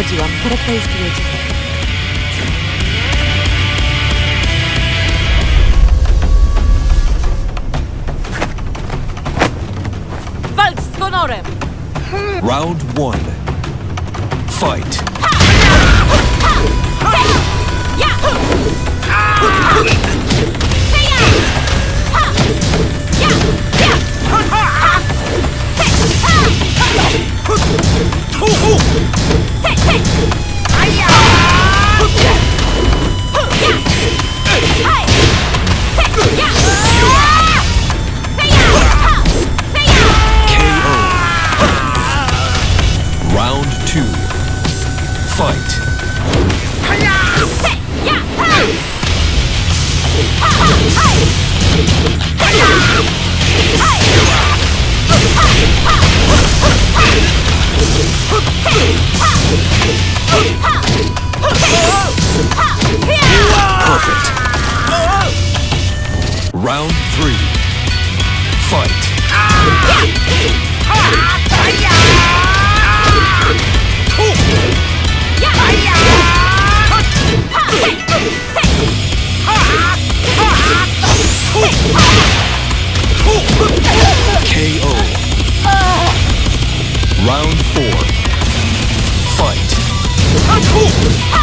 Przesadziłam, charakterystuje. Walcz z honorem! Round one. Fight! Round four. Fight. Ah,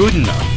good enough.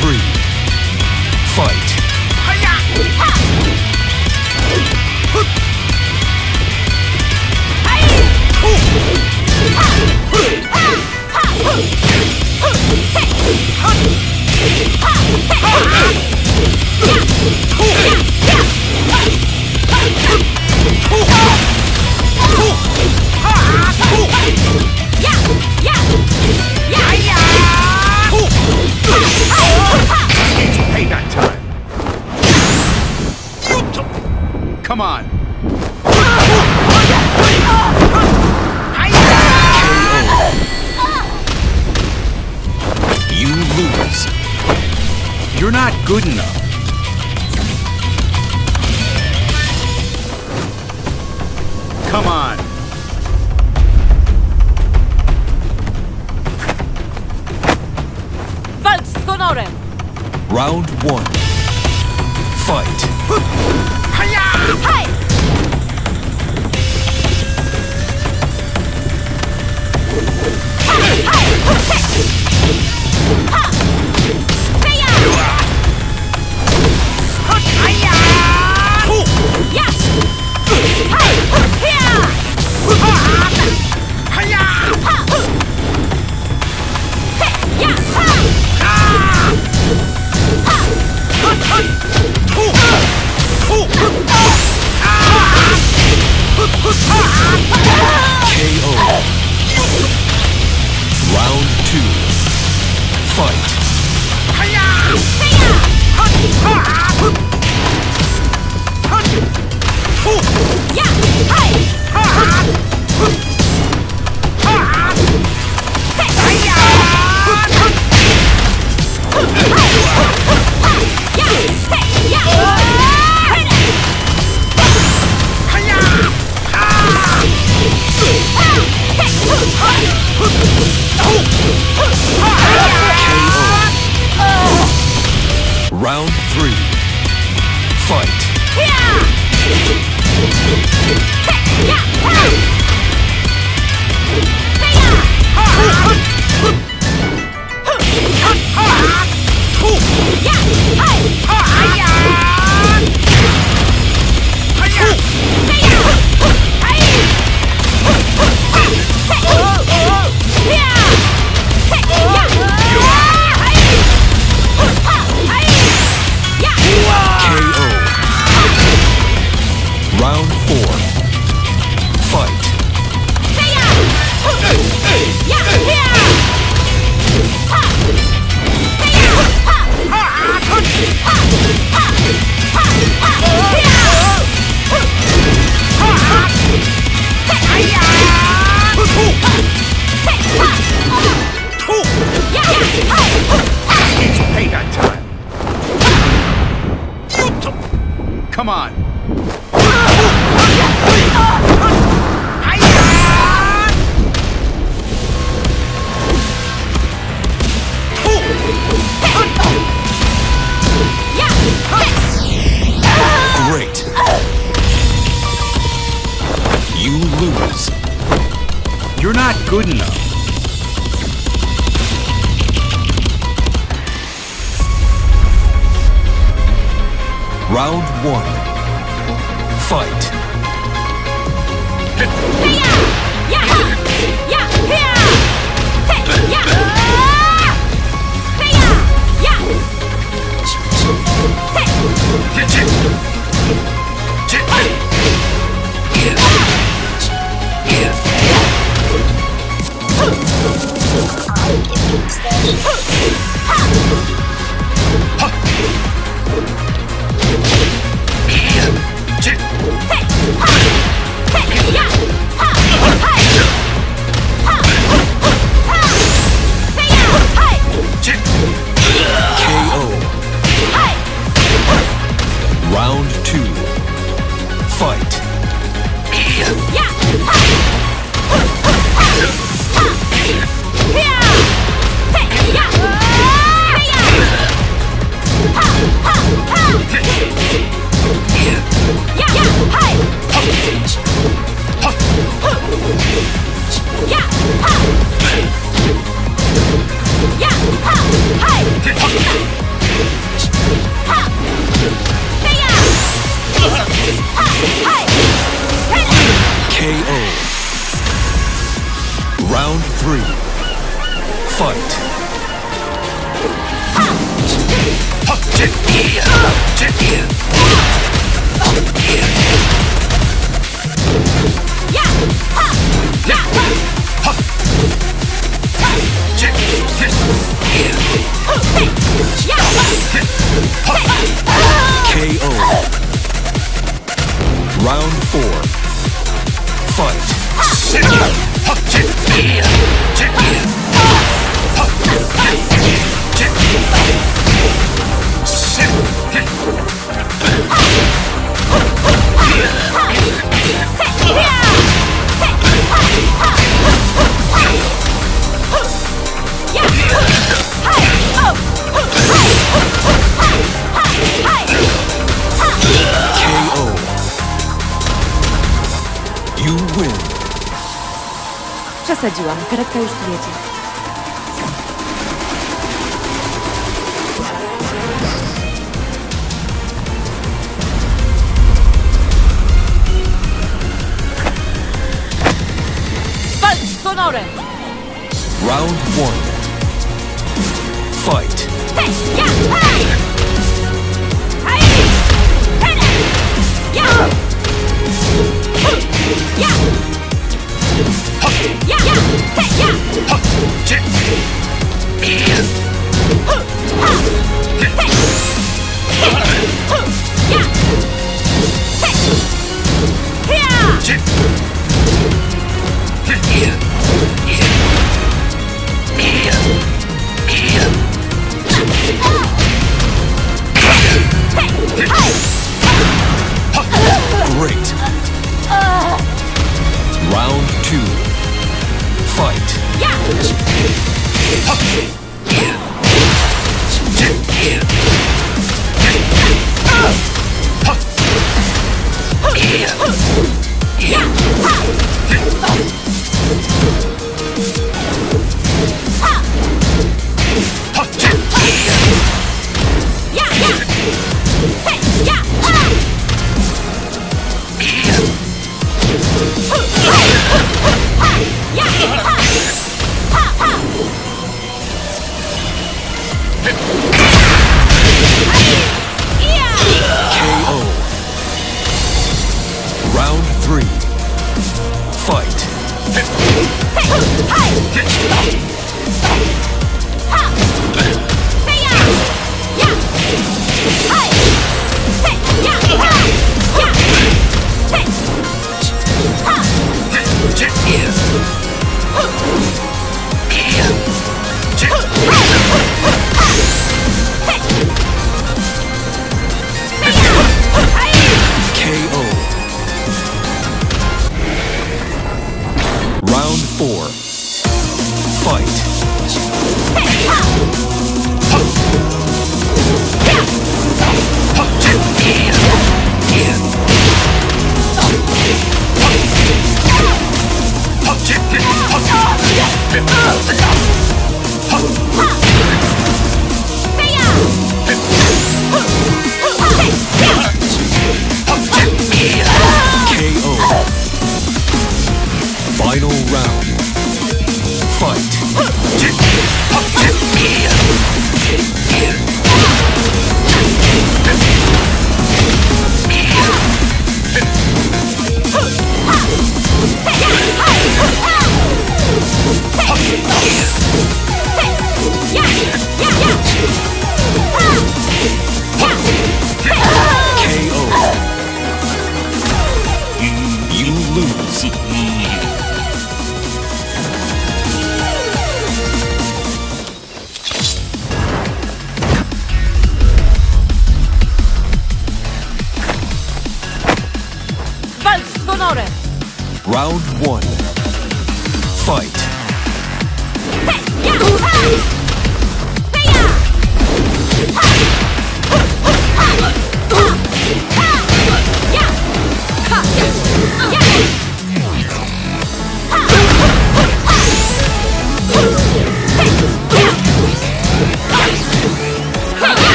three, fight. Yeah! Come on. You lose. You're not good enough. Come on. Round one. Fight. Ha! You're not good enough. Round one. Fight. KO. Przesadziłam, karetka już tu jedzie. Walcz z honorem! Round one.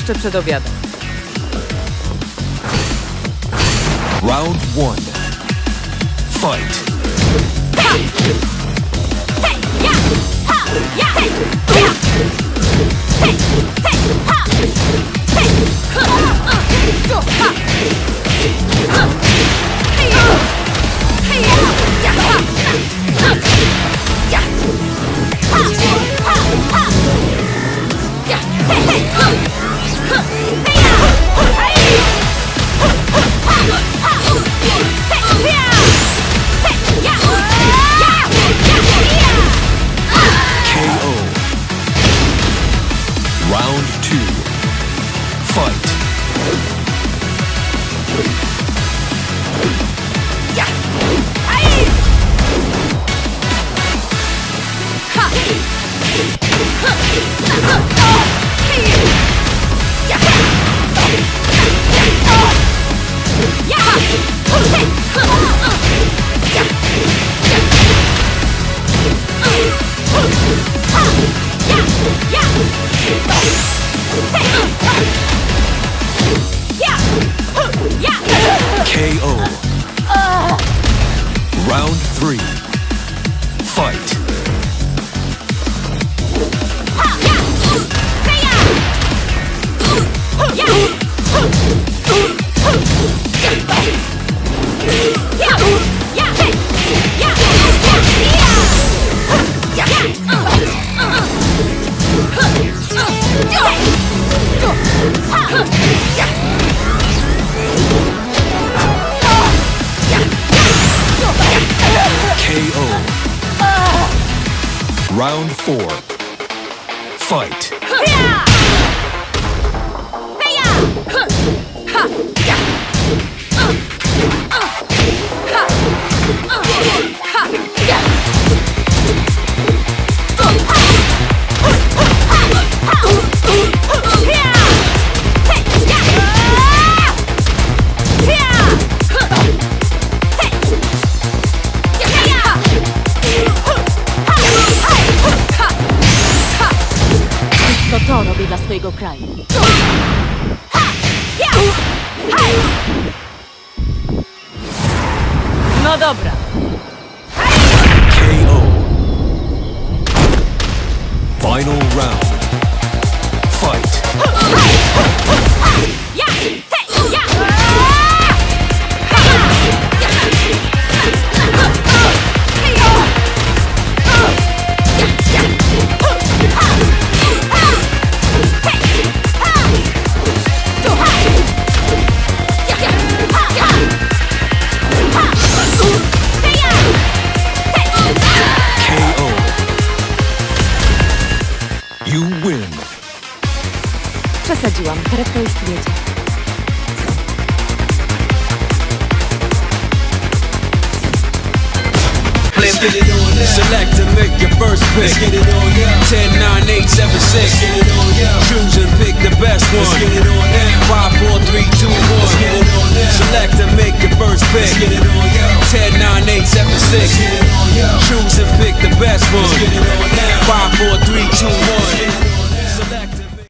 jeszcze przed obiadem. Round one. Fight. Ha! Hey! Ha! Hey! Hey, ha! Hey, ha! Uh, uh, uh!